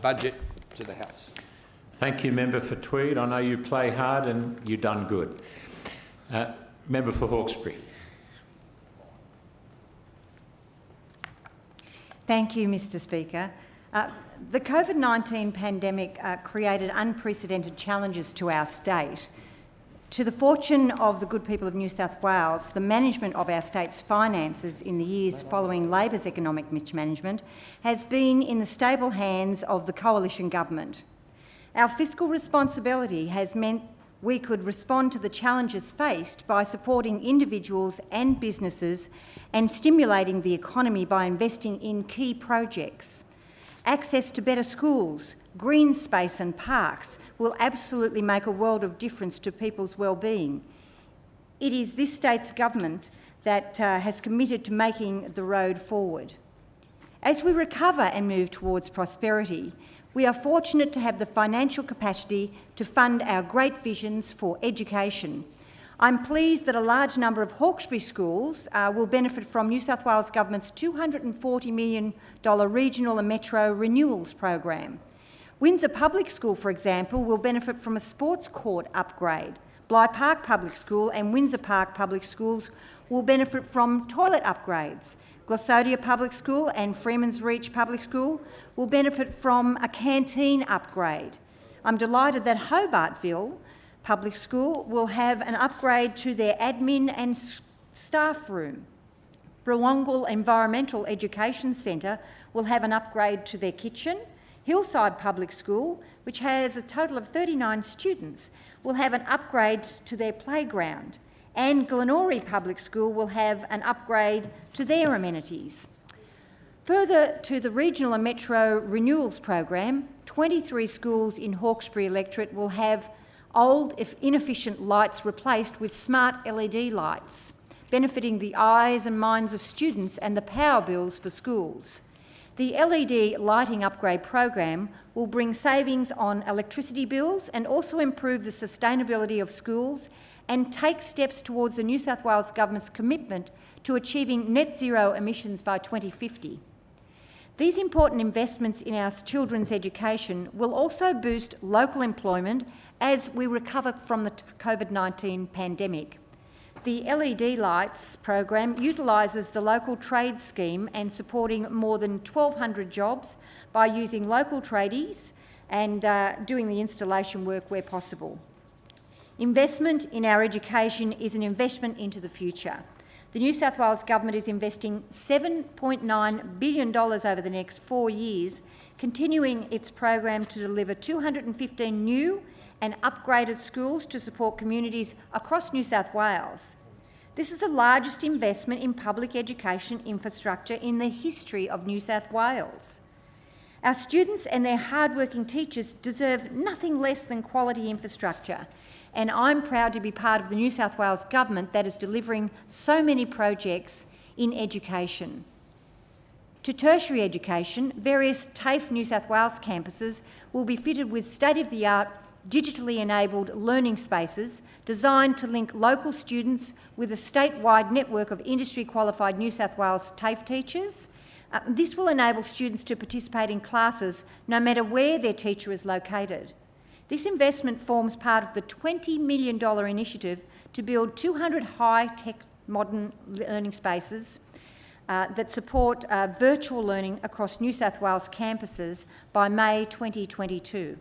budget to the House. Thank you, Member for Tweed. I know you play hard and you've done good. Uh, member for Hawkesbury. Thank you, Mr Speaker. Uh, the COVID-19 pandemic uh, created unprecedented challenges to our state. To the fortune of the good people of New South Wales, the management of our state's finances in the years following Labor's economic mismanagement has been in the stable hands of the coalition government. Our fiscal responsibility has meant we could respond to the challenges faced by supporting individuals and businesses and stimulating the economy by investing in key projects. Access to better schools, green space and parks will absolutely make a world of difference to people's well-being. It is this state's government that uh, has committed to making the road forward. As we recover and move towards prosperity, we are fortunate to have the financial capacity to fund our great visions for education. I'm pleased that a large number of Hawkesbury schools uh, will benefit from New South Wales Government's $240 million regional and metro renewals program. Windsor Public School, for example, will benefit from a sports court upgrade. Bligh Park Public School and Windsor Park Public Schools will benefit from toilet upgrades. Glossodia Public School and Freeman's Reach Public School will benefit from a canteen upgrade. I'm delighted that Hobartville Public School will have an upgrade to their admin and staff room. Brewongle Environmental Education Centre will have an upgrade to their kitchen Hillside Public School, which has a total of 39 students, will have an upgrade to their playground and Glenorie Public School will have an upgrade to their amenities. Further to the regional and metro renewals program, 23 schools in Hawkesbury electorate will have old, if inefficient lights replaced with smart LED lights, benefiting the eyes and minds of students and the power bills for schools. The LED lighting upgrade program will bring savings on electricity bills and also improve the sustainability of schools and take steps towards the New South Wales Government's commitment to achieving net zero emissions by 2050. These important investments in our children's education will also boost local employment as we recover from the COVID-19 pandemic. The LED Lights program utilises the local trade scheme and supporting more than 1,200 jobs by using local tradies and uh, doing the installation work where possible. Investment in our education is an investment into the future. The New South Wales Government is investing $7.9 billion over the next four years, continuing its program to deliver 215 new and upgraded schools to support communities across New South Wales. This is the largest investment in public education infrastructure in the history of New South Wales. Our students and their hardworking teachers deserve nothing less than quality infrastructure, and I'm proud to be part of the New South Wales Government that is delivering so many projects in education. To tertiary education, various TAFE New South Wales campuses will be fitted with state-of-the-art digitally enabled learning spaces designed to link local students with a statewide network of industry-qualified New South Wales TAFE teachers. Uh, this will enable students to participate in classes no matter where their teacher is located. This investment forms part of the $20 million initiative to build 200 high-tech modern learning spaces uh, that support uh, virtual learning across New South Wales campuses by May 2022.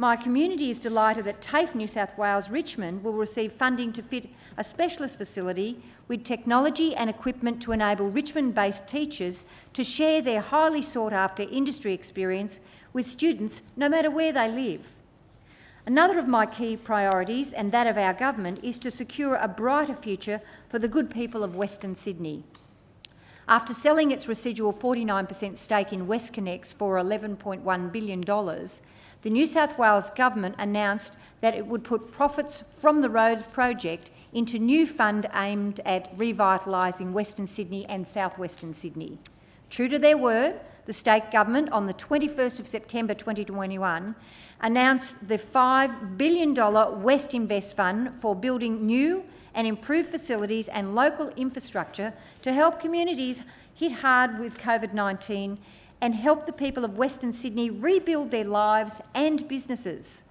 My community is delighted that TAFE New South Wales Richmond will receive funding to fit a specialist facility with technology and equipment to enable Richmond-based teachers to share their highly sought-after industry experience with students no matter where they live. Another of my key priorities, and that of our government, is to secure a brighter future for the good people of Western Sydney. After selling its residual 49% stake in WestConnex for $11.1 billion, the New South Wales Government announced that it would put profits from the road project into new fund aimed at revitalising Western Sydney and southwestern Sydney. True to their word, the state government on the 21st of September 2021 announced the $5 billion West Invest Fund for building new and improved facilities and local infrastructure to help communities hit hard with COVID-19 and help the people of Western Sydney rebuild their lives and businesses.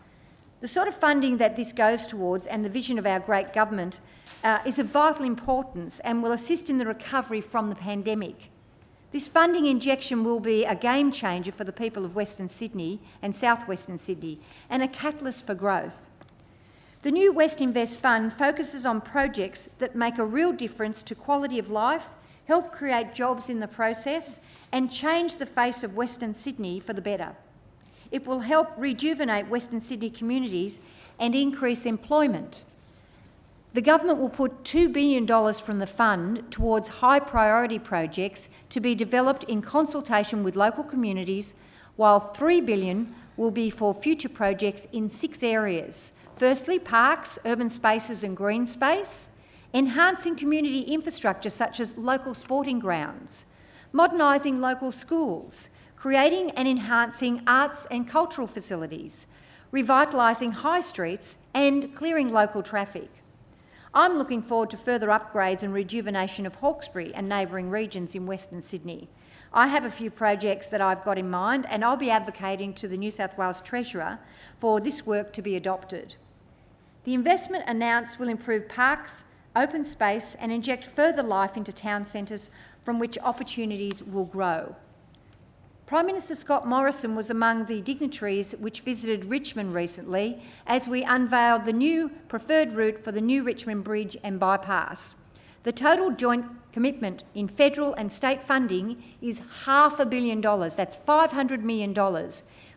The sort of funding that this goes towards and the vision of our great government uh, is of vital importance and will assist in the recovery from the pandemic. This funding injection will be a game changer for the people of Western Sydney and South Western Sydney and a catalyst for growth. The new West Invest Fund focuses on projects that make a real difference to quality of life, help create jobs in the process and change the face of Western Sydney for the better. It will help rejuvenate Western Sydney communities and increase employment. The government will put $2 billion from the fund towards high priority projects to be developed in consultation with local communities, while 3 billion will be for future projects in six areas. Firstly, parks, urban spaces and green space, enhancing community infrastructure such as local sporting grounds, modernising local schools, creating and enhancing arts and cultural facilities, revitalising high streets and clearing local traffic. I'm looking forward to further upgrades and rejuvenation of Hawkesbury and neighbouring regions in Western Sydney. I have a few projects that I've got in mind and I'll be advocating to the New South Wales Treasurer for this work to be adopted. The investment announced will improve parks, open space and inject further life into town centres from which opportunities will grow. Prime Minister Scott Morrison was among the dignitaries which visited Richmond recently as we unveiled the new preferred route for the new Richmond Bridge and bypass. The total joint commitment in federal and state funding is half a billion dollars, that's $500 million,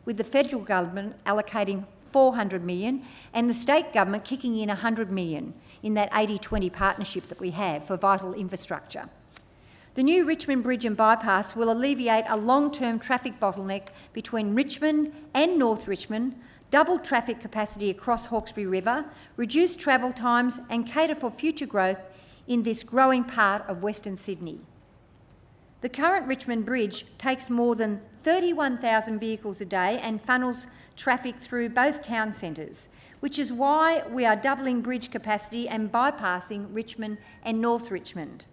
with the federal government allocating 400 million and the state government kicking in 100 million in that 80-20 partnership that we have for vital infrastructure. The new Richmond Bridge and bypass will alleviate a long-term traffic bottleneck between Richmond and North Richmond, double traffic capacity across Hawkesbury River, reduce travel times and cater for future growth in this growing part of Western Sydney. The current Richmond Bridge takes more than 31,000 vehicles a day and funnels traffic through both town centres, which is why we are doubling bridge capacity and bypassing Richmond and North Richmond.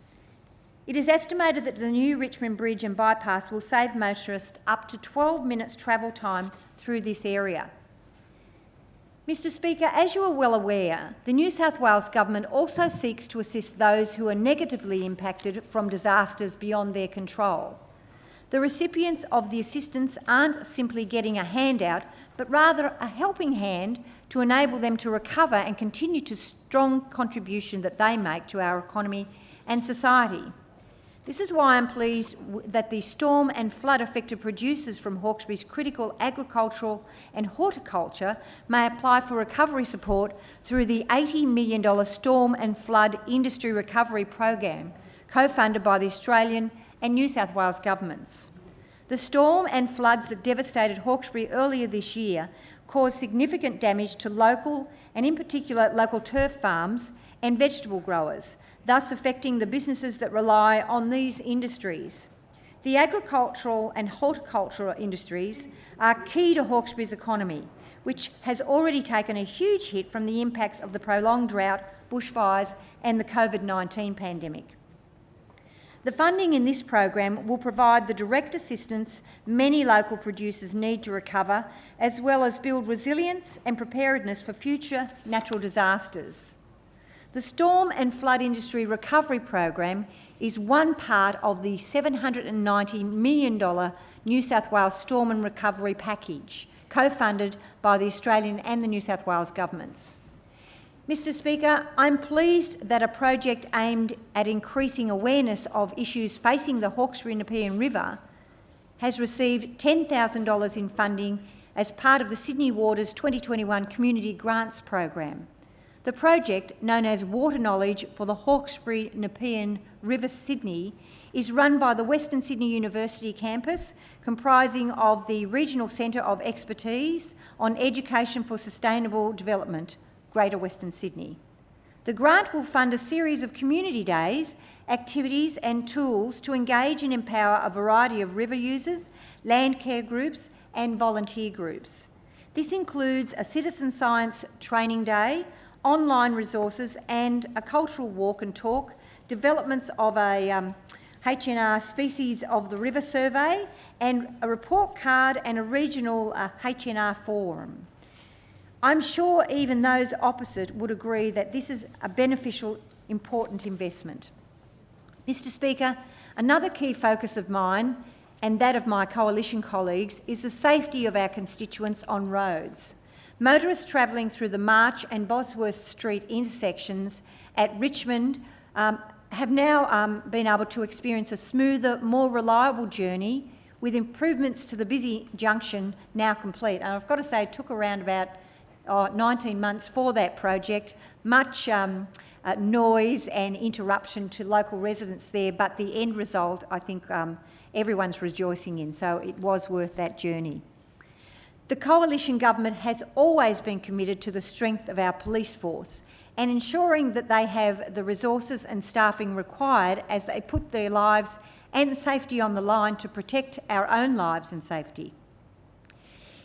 It is estimated that the new Richmond Bridge and bypass will save motorists up to 12 minutes travel time through this area. Mr Speaker, as you are well aware, the New South Wales Government also seeks to assist those who are negatively impacted from disasters beyond their control. The recipients of the assistance aren't simply getting a handout, but rather a helping hand to enable them to recover and continue to strong contribution that they make to our economy and society. This is why I'm pleased that the storm and flood affected producers from Hawkesbury's critical agricultural and horticulture may apply for recovery support through the $80 million Storm and Flood Industry Recovery Program, co-funded by the Australian and New South Wales governments. The storm and floods that devastated Hawkesbury earlier this year caused significant damage to local and in particular local turf farms and vegetable growers, thus affecting the businesses that rely on these industries. The agricultural and horticultural industries are key to Hawkesbury's economy, which has already taken a huge hit from the impacts of the prolonged drought, bushfires and the COVID-19 pandemic. The funding in this program will provide the direct assistance many local producers need to recover, as well as build resilience and preparedness for future natural disasters. The Storm and Flood Industry Recovery Program is one part of the $790 million New South Wales Storm and Recovery Package, co-funded by the Australian and the New South Wales governments. Mr Speaker, I'm pleased that a project aimed at increasing awareness of issues facing the Hawkesbury Nepean River has received $10,000 in funding as part of the Sydney Waters 2021 Community Grants Program. The project, known as Water Knowledge for the Hawkesbury Nepean River Sydney, is run by the Western Sydney University campus, comprising of the Regional Centre of Expertise on Education for Sustainable Development, Greater Western Sydney. The grant will fund a series of community days, activities and tools to engage and empower a variety of river users, land care groups and volunteer groups. This includes a citizen science training day, online resources and a cultural walk and talk, developments of a um, HNR species of the river survey and a report card and a regional uh, HNR forum. I'm sure even those opposite would agree that this is a beneficial, important investment. Mr Speaker, another key focus of mine and that of my coalition colleagues is the safety of our constituents on roads. Motorists travelling through the March and Bosworth Street intersections at Richmond um, have now um, been able to experience a smoother, more reliable journey with improvements to the busy junction now complete. And I've got to say it took around about oh, 19 months for that project, much um, uh, noise and interruption to local residents there, but the end result I think um, everyone's rejoicing in, so it was worth that journey. The Coalition Government has always been committed to the strength of our police force and ensuring that they have the resources and staffing required as they put their lives and safety on the line to protect our own lives and safety.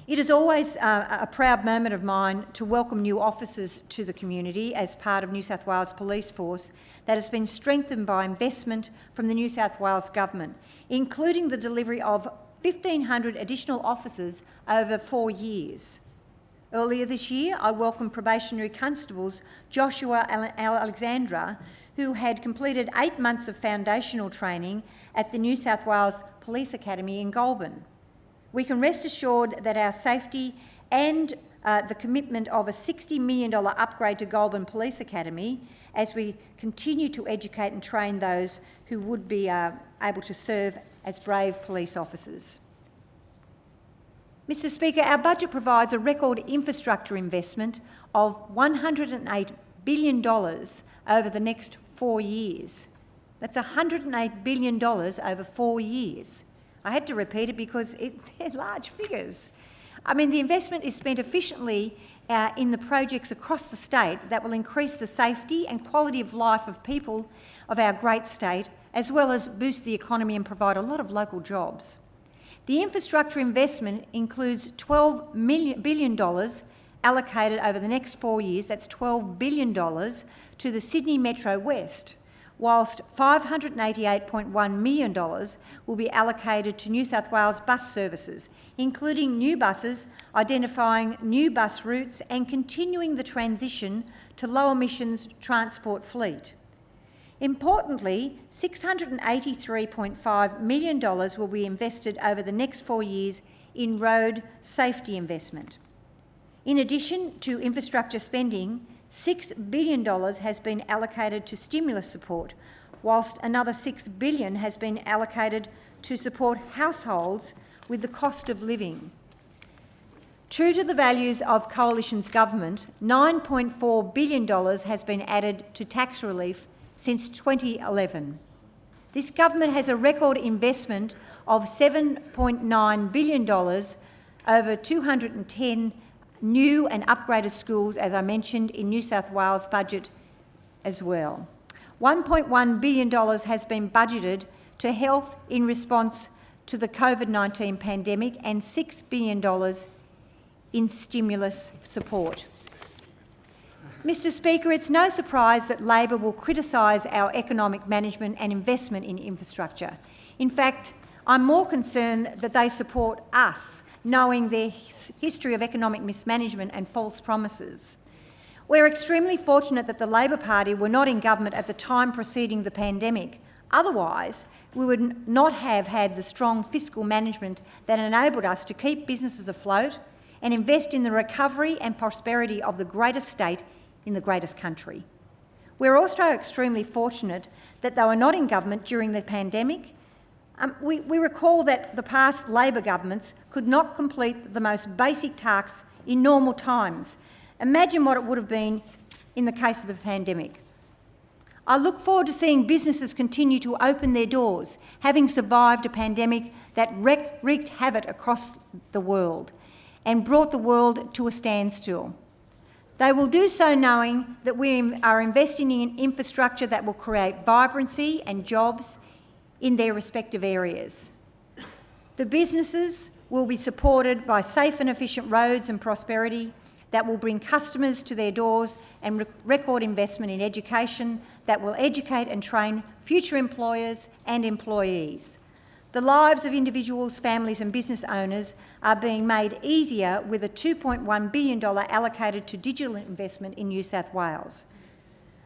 It is always uh, a proud moment of mine to welcome new officers to the community as part of New South Wales Police Force that has been strengthened by investment from the New South Wales Government, including the delivery of 1,500 additional officers over four years. Earlier this year, I welcomed probationary constables Joshua Alexandra, who had completed eight months of foundational training at the New South Wales Police Academy in Goulburn we can rest assured that our safety and uh, the commitment of a $60 million upgrade to Goulburn Police Academy as we continue to educate and train those who would be uh, able to serve as brave police officers. Mr Speaker, our budget provides a record infrastructure investment of $108 billion over the next four years. That's $108 billion over four years. I had to repeat it because it, they're large figures. I mean, the investment is spent efficiently uh, in the projects across the state that will increase the safety and quality of life of people of our great state, as well as boost the economy and provide a lot of local jobs. The infrastructure investment includes $12 million, billion allocated over the next four years, that's $12 billion, to the Sydney Metro West, whilst $588.1 million will be allocated to New South Wales bus services, including new buses, identifying new bus routes and continuing the transition to low emissions transport fleet. Importantly, $683.5 million will be invested over the next four years in road safety investment. In addition to infrastructure spending, $6 billion has been allocated to stimulus support, whilst another 6 billion has been allocated to support households with the cost of living. True to the values of Coalition's government, $9.4 billion has been added to tax relief since 2011. This government has a record investment of $7.9 billion over 210 new and upgraded schools, as I mentioned, in New South Wales budget as well. $1.1 billion has been budgeted to health in response to the COVID-19 pandemic and $6 billion in stimulus support. Mr Speaker, it's no surprise that Labor will criticise our economic management and investment in infrastructure. In fact, I'm more concerned that they support us knowing their history of economic mismanagement and false promises. We're extremely fortunate that the Labor Party were not in government at the time preceding the pandemic. Otherwise, we would not have had the strong fiscal management that enabled us to keep businesses afloat and invest in the recovery and prosperity of the greatest state in the greatest country. We're also extremely fortunate that they were not in government during the pandemic um, we, we recall that the past Labor governments could not complete the most basic tasks in normal times. Imagine what it would have been in the case of the pandemic. I look forward to seeing businesses continue to open their doors, having survived a pandemic that wreaked havoc across the world and brought the world to a standstill. They will do so knowing that we are investing in infrastructure that will create vibrancy and jobs in their respective areas. The businesses will be supported by safe and efficient roads and prosperity that will bring customers to their doors and re record investment in education that will educate and train future employers and employees. The lives of individuals, families and business owners are being made easier with a $2.1 billion allocated to digital investment in New South Wales.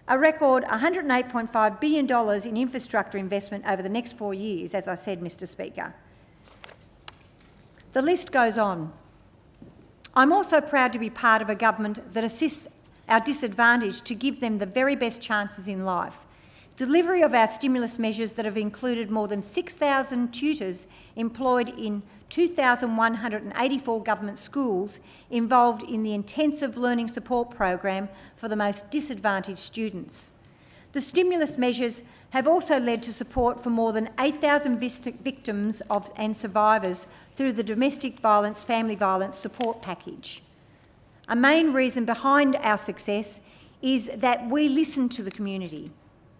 A record $108.5 billion in infrastructure investment over the next four years, as I said, Mr Speaker. The list goes on. I'm also proud to be part of a government that assists our disadvantaged to give them the very best chances in life. Delivery of our stimulus measures that have included more than 6,000 tutors employed in 2,184 government schools involved in the intensive learning support program for the most disadvantaged students. The stimulus measures have also led to support for more than 8,000 victims of, and survivors through the Domestic Violence Family Violence Support Package. A main reason behind our success is that we listen to the community.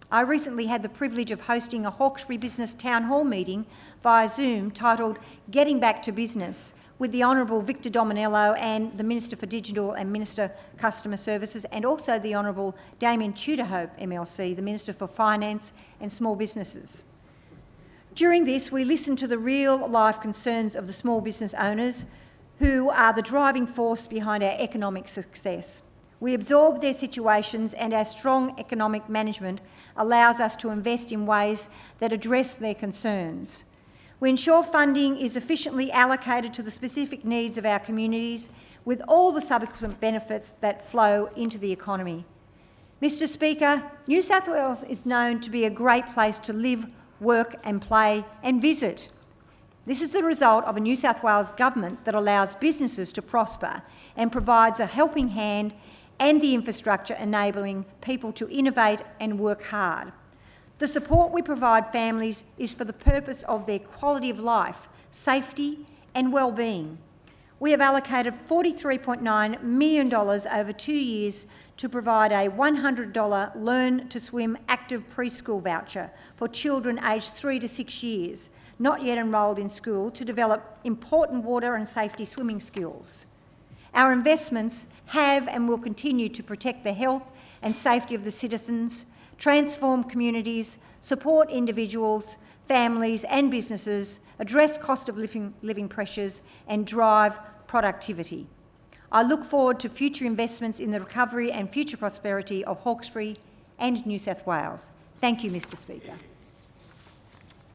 I recently had the privilege of hosting a Hawkesbury Business Town Hall meeting via Zoom titled Getting Back to Business with the Honourable Victor Dominello and the Minister for Digital and Minister Customer Services and also the Honourable Damien Tudehope MLC, the Minister for Finance and Small Businesses. During this, we listened to the real life concerns of the small business owners who are the driving force behind our economic success. We absorb their situations and our strong economic management allows us to invest in ways that address their concerns. We ensure funding is efficiently allocated to the specific needs of our communities with all the subsequent benefits that flow into the economy. Mr Speaker, New South Wales is known to be a great place to live, work and play and visit. This is the result of a New South Wales government that allows businesses to prosper and provides a helping hand and the infrastructure enabling people to innovate and work hard. The support we provide families is for the purpose of their quality of life, safety and well-being. We have allocated $43.9 million over two years to provide a $100 Learn to Swim active preschool voucher for children aged three to six years, not yet enrolled in school, to develop important water and safety swimming skills. Our investments have and will continue to protect the health and safety of the citizens, transform communities, support individuals, families and businesses, address cost of living, living pressures and drive productivity. I look forward to future investments in the recovery and future prosperity of Hawkesbury and New South Wales. Thank you, Mr Speaker.